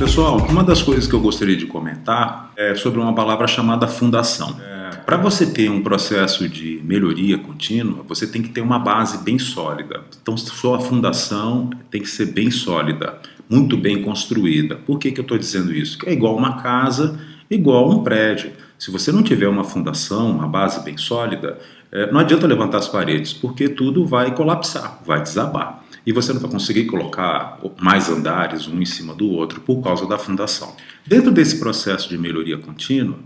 Pessoal, uma das coisas que eu gostaria de comentar é sobre uma palavra chamada fundação. É, Para você ter um processo de melhoria contínua, você tem que ter uma base bem sólida. Então, sua fundação tem que ser bem sólida, muito bem construída. Por que, que eu estou dizendo isso? Que é igual uma casa, igual um prédio. Se você não tiver uma fundação, uma base bem sólida, é, não adianta levantar as paredes, porque tudo vai colapsar, vai desabar e você não vai conseguir colocar mais andares um em cima do outro por causa da fundação. Dentro desse processo de melhoria contínua,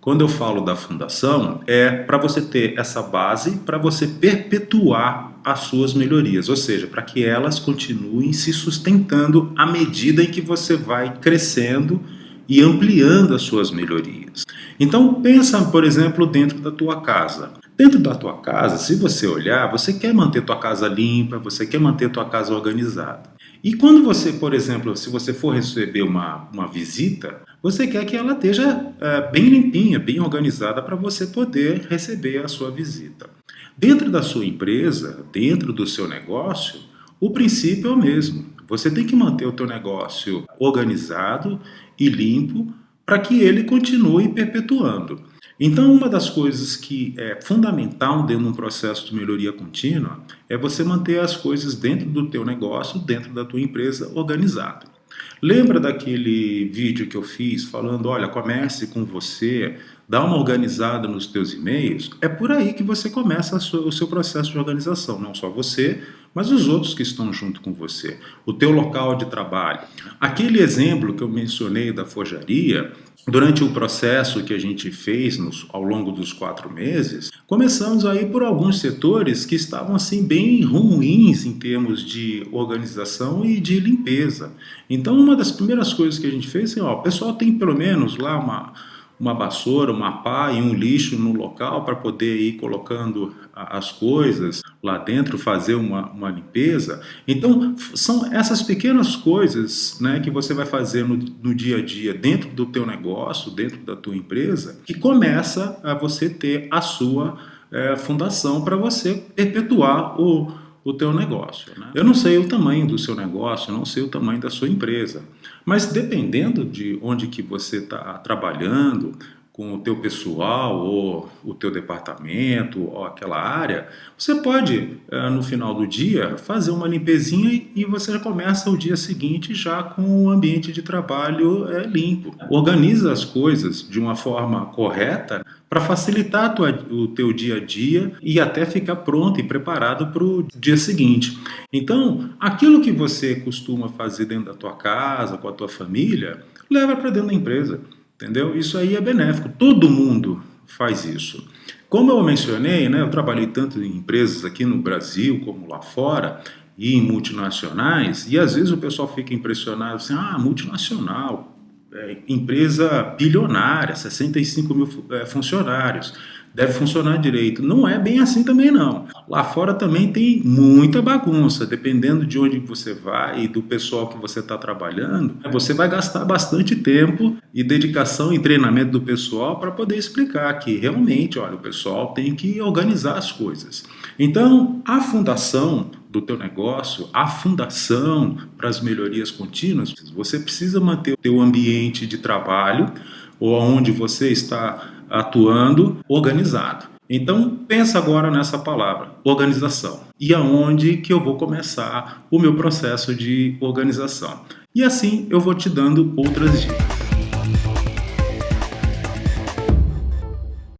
quando eu falo da fundação, é para você ter essa base para você perpetuar as suas melhorias, ou seja, para que elas continuem se sustentando à medida em que você vai crescendo e ampliando as suas melhorias. Então pensa, por exemplo, dentro da tua casa. Dentro da tua casa, se você olhar, você quer manter tua casa limpa, você quer manter tua casa organizada. E quando você, por exemplo, se você for receber uma, uma visita, você quer que ela esteja é, bem limpinha, bem organizada para você poder receber a sua visita. Dentro da sua empresa, dentro do seu negócio, o princípio é o mesmo. Você tem que manter o teu negócio organizado e limpo para que ele continue perpetuando. Então, uma das coisas que é fundamental dentro de um processo de melhoria contínua é você manter as coisas dentro do teu negócio, dentro da tua empresa, organizado. Lembra daquele vídeo que eu fiz falando, olha, comece com você, dá uma organizada nos teus e-mails? É por aí que você começa o seu processo de organização, não só você, mas os outros que estão junto com você, o teu local de trabalho. Aquele exemplo que eu mencionei da forjaria, Durante o processo que a gente fez nos, ao longo dos quatro meses, começamos aí por alguns setores que estavam assim bem ruins em termos de organização e de limpeza. Então uma das primeiras coisas que a gente fez, assim, ó, o pessoal tem pelo menos lá uma uma vassoura, uma pá e um lixo no local para poder ir colocando as coisas lá dentro, fazer uma, uma limpeza. Então, são essas pequenas coisas né, que você vai fazer no, no dia a dia dentro do teu negócio, dentro da tua empresa, que começa a você ter a sua é, fundação para você perpetuar o o teu negócio. Né? Eu não sei o tamanho do seu negócio, eu não sei o tamanho da sua empresa, mas dependendo de onde que você está trabalhando, com o teu pessoal ou o teu departamento ou aquela área, você pode, eh, no final do dia, fazer uma limpezinha e você já começa o dia seguinte já com o ambiente de trabalho eh, limpo. Organiza as coisas de uma forma correta para facilitar o teu dia a dia e até ficar pronto e preparado para o dia seguinte. Então, aquilo que você costuma fazer dentro da tua casa, com a tua família, leva para dentro da empresa. Entendeu? Isso aí é benéfico, todo mundo faz isso. Como eu mencionei, né, eu trabalhei tanto em empresas aqui no Brasil como lá fora, e em multinacionais, e às vezes o pessoal fica impressionado assim, ah, multinacional, é, empresa bilionária, 65 mil é, funcionários deve funcionar direito. Não é bem assim também não. Lá fora também tem muita bagunça, dependendo de onde você vai e do pessoal que você está trabalhando, você vai gastar bastante tempo e dedicação e treinamento do pessoal para poder explicar que realmente, olha, o pessoal tem que organizar as coisas. Então, a fundação do teu negócio, a fundação para as melhorias contínuas, você precisa manter o teu ambiente de trabalho ou onde você está atuando organizado. Então pensa agora nessa palavra, organização. E aonde que eu vou começar o meu processo de organização. E assim eu vou te dando outras dicas.